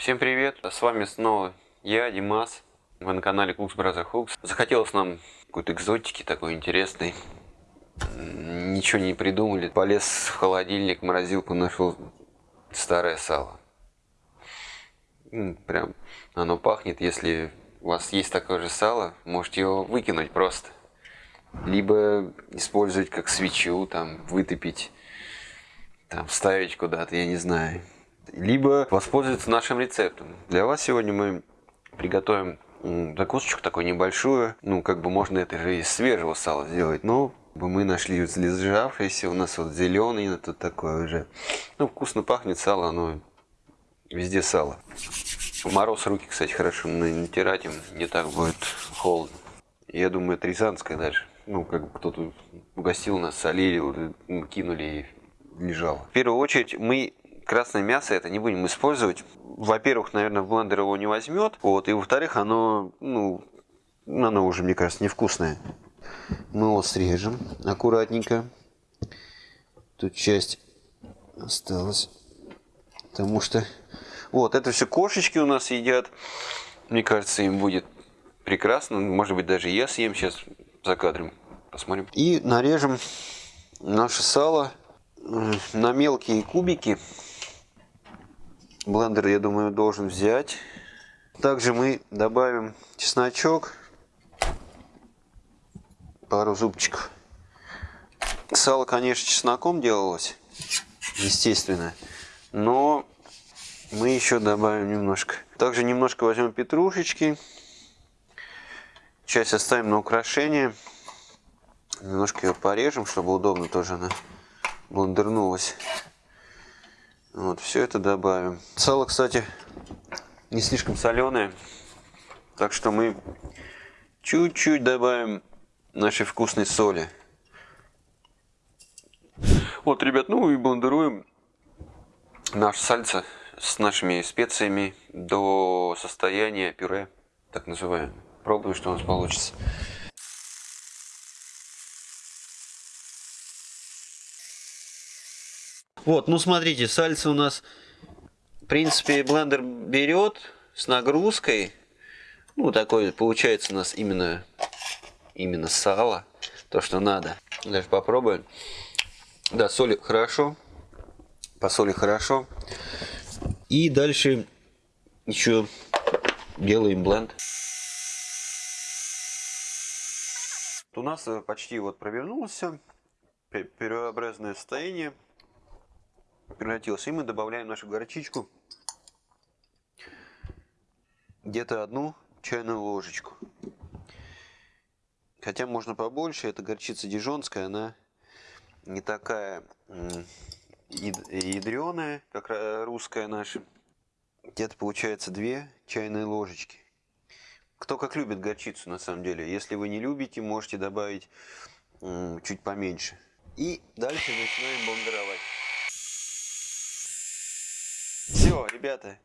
Всем привет! С вами снова я, Димас. Вы на канале Cooks Brother Hooks. Захотелось нам какой-то экзотики такой интересной. Ничего не придумали. Полез в холодильник, морозилку, нашел старое сало. Прям оно пахнет. Если у вас есть такое же сало, можете его выкинуть просто. Либо использовать как свечу, там, вытопить, там, вставить куда-то, я не знаю либо воспользоваться нашим рецептом. Для вас сегодня мы приготовим закусочку такую небольшую. Ну, как бы можно это же из свежего сала сделать, но мы нашли залежавшееся, у нас вот зеленый, тут такое уже. Ну, вкусно пахнет сало, оно везде сало. В мороз руки, кстати, хорошо натирать им, не так будет холодно. Я думаю, это рязанское даже. Ну, как бы кто-то угостил нас, солили, кинули и лежало. В первую очередь мы красное мясо это не будем использовать. Во-первых, наверное, блендер его не возьмет. Вот, и во-вторых, оно, ну, оно уже, мне кажется, невкусное. Мы его срежем аккуратненько. Тут часть осталась. Потому что... Вот, это все кошечки у нас едят. Мне кажется, им будет прекрасно. Может быть, даже я съем сейчас за кадром. Посмотрим. И нарежем наше сало на мелкие кубики. Блендер, я думаю, должен взять. Также мы добавим чесночок. Пару зубчиков. Сало, конечно, чесноком делалось. Естественно. Но мы еще добавим немножко. Также немножко возьмем петрушечки. Часть оставим на украшение. Немножко ее порежем, чтобы удобно тоже она блендернулась. Вот, все это добавим. Сало, кстати, не слишком соленое. Так что мы чуть-чуть добавим нашей вкусной соли. Вот, ребят, ну и блендируем наше сальце с нашими специями до состояния пюре, так называемое. Пробуем, что у нас получится. Вот, ну смотрите, сальца у нас, в принципе, блендер берет с нагрузкой. Ну, такой получается у нас именно, именно сало, то, что надо. Даже попробуем. Да, соли хорошо, по соли хорошо. И дальше еще делаем бленд. У нас почти вот провернулся переобразное состояние превратился. И мы добавляем нашу горчичку. Где-то одну чайную ложечку. Хотя можно побольше. Это горчица дижонская. Она не такая ядреная, как русская наша. Где-то получается две чайные ложечки. Кто как любит горчицу на самом деле. Если вы не любите, можете добавить чуть поменьше. И дальше начинаем блендеровать. Все, ребята.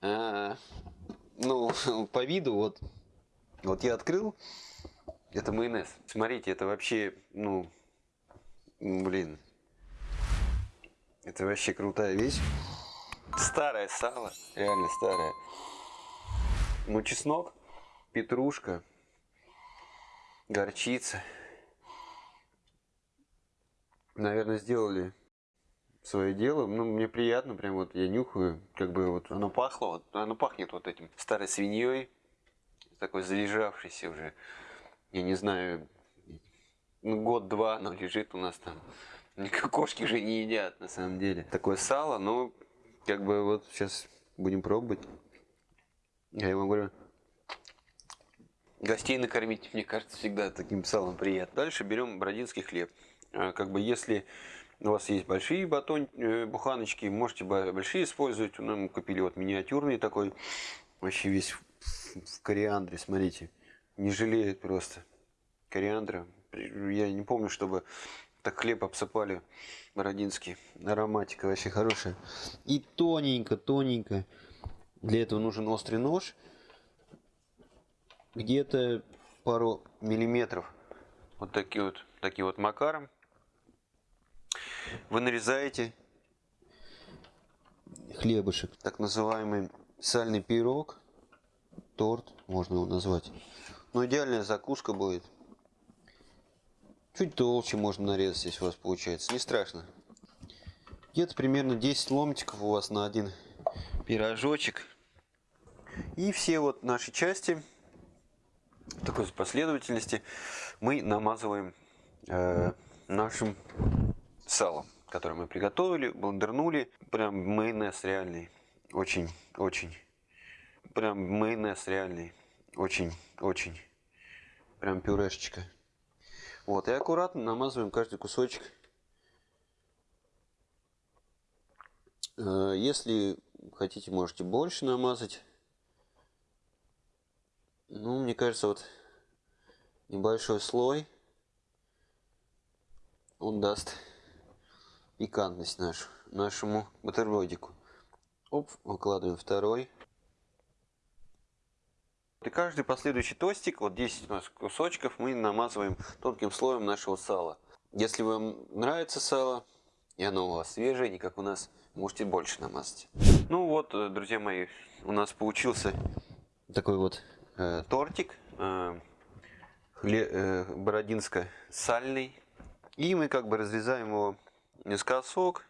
А, ну, по виду вот, вот я открыл. Это майонез. Смотрите, это вообще, ну, блин. Это вообще крутая вещь. Старое сало, реально старое. Ну, чеснок, петрушка, горчица. Наверное, сделали свое дело. Ну, мне приятно, прям вот я нюхаю, как бы вот оно пахло, вот, оно пахнет вот этим старой свиньей, такой залежавшейся уже, я не знаю, ну, год-два оно лежит у нас там. Кошки же не едят, на самом деле. Такое сало, но как бы вот сейчас будем пробовать. Я ему говорю, гостей накормить, мне кажется, всегда таким салом приятно. Дальше берем бородинский хлеб. А, как бы если у вас есть большие батон, э, буханочки, можете большие использовать. Ну, мы купили вот миниатюрный такой, вообще весь в, кориандре, смотрите. Не жалеет просто кориандра. Я не помню, чтобы так хлеб обсыпали бородинский. Ароматика вообще хорошая. И тоненько, тоненько. Для этого нужен острый нож. Где-то пару миллиметров. Вот такие вот, такие вот макаром. Вы нарезаете хлебушек. Так называемый сальный пирог. Торт, можно его назвать. Но идеальная закуска будет. Чуть толще можно нарезать, если у вас получается. Не страшно. Где-то примерно 10 ломтиков у вас на один пирожочек. И все вот наши части в такой последовательности мы намазываем э, нашим салом, которое мы приготовили, блендернули. Прям майонез реальный. Очень, очень. Прям майонез реальный. Очень, очень. Прям пюрешечка. Вот, и аккуратно намазываем каждый кусочек. Э, если хотите, можете больше намазать. Ну, мне кажется, вот небольшой слой, он даст пикантность нашу, нашему бутербродику. Оп, выкладываем второй. И каждый последующий тостик, вот 10 у нас кусочков, мы намазываем тонким слоем нашего сала. Если вам нравится сало, и оно у вас свежее, не как у нас, можете больше намазать. Ну вот, э, друзья мои, у нас получился такой вот э, тортик э, э, бородинско-сальный. И мы как бы разрезаем его наискосок.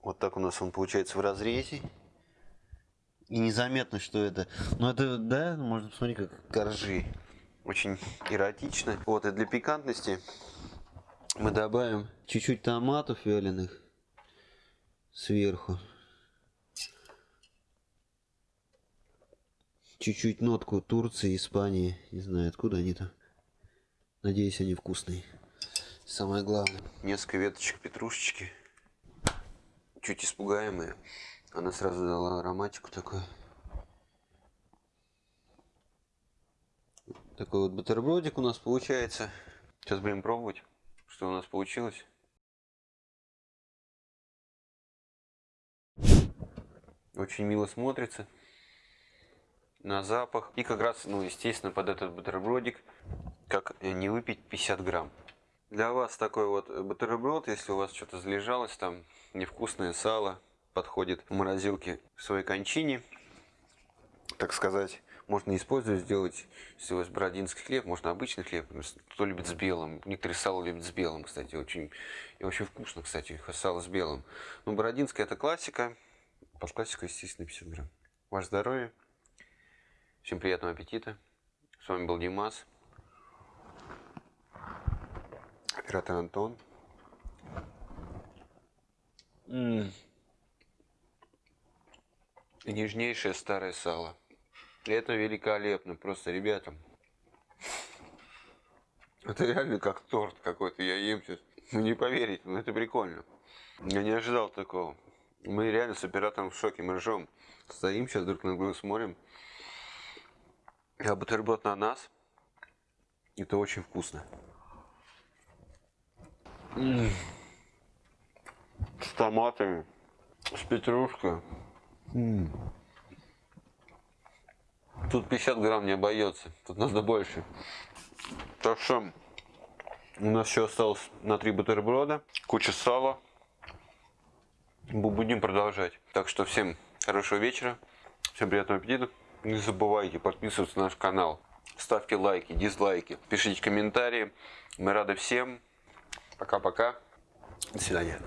Вот так у нас он получается в разрезе. И незаметно, что это. Ну это, да, можно посмотреть, как коржи. Очень эротично. Вот, и для пикантности мы добавим чуть-чуть томатов вяленых сверху. Чуть-чуть нотку Турции, Испании. Не знаю, откуда они там. Надеюсь, они вкусные. Самое главное, несколько веточек петрушечки. Чуть испугаемые. Она сразу дала ароматику такой. Такой вот бутербродик у нас получается. Сейчас будем пробовать, что у нас получилось. Очень мило смотрится на запах. И как раз, ну, естественно, под этот бутербродик, как не выпить 50 грамм. Для вас такой вот бутерброд, если у вас что-то залежалось, там невкусное сало, подходит в морозилке в своей кончине, так сказать, можно использовать, сделать, если у вас бородинский хлеб, можно обычный хлеб, кто любит с белым, некоторые сало любят с белым, кстати, очень, и очень вкусно, кстати, сало с белым. Но бородинская это классика, под классику, естественно, 50 грамм. Ваше здоровье, всем приятного аппетита, с вами был Димас, оператор Антон. И нежнейшее старое сало. Это великолепно, просто, ребята. Это реально как торт какой-то, я ем сейчас. Ну не поверите, но это прикольно. Я не ожидал такого. Мы реально с оператором в шоке, мы ржем. Стоим сейчас друг на друга смотрим. А бутерброд на нас. Это очень вкусно. М -м -м. С томатами, с петрушкой. Тут 50 грамм не обойдется, тут надо больше. Так что у нас еще осталось на 3 бутерброда, куча сала. Будем продолжать. Так что всем хорошего вечера, всем приятного аппетита. Не забывайте подписываться на наш канал. Ставьте лайки, дизлайки, пишите комментарии. Мы рады всем. Пока-пока. До свидания.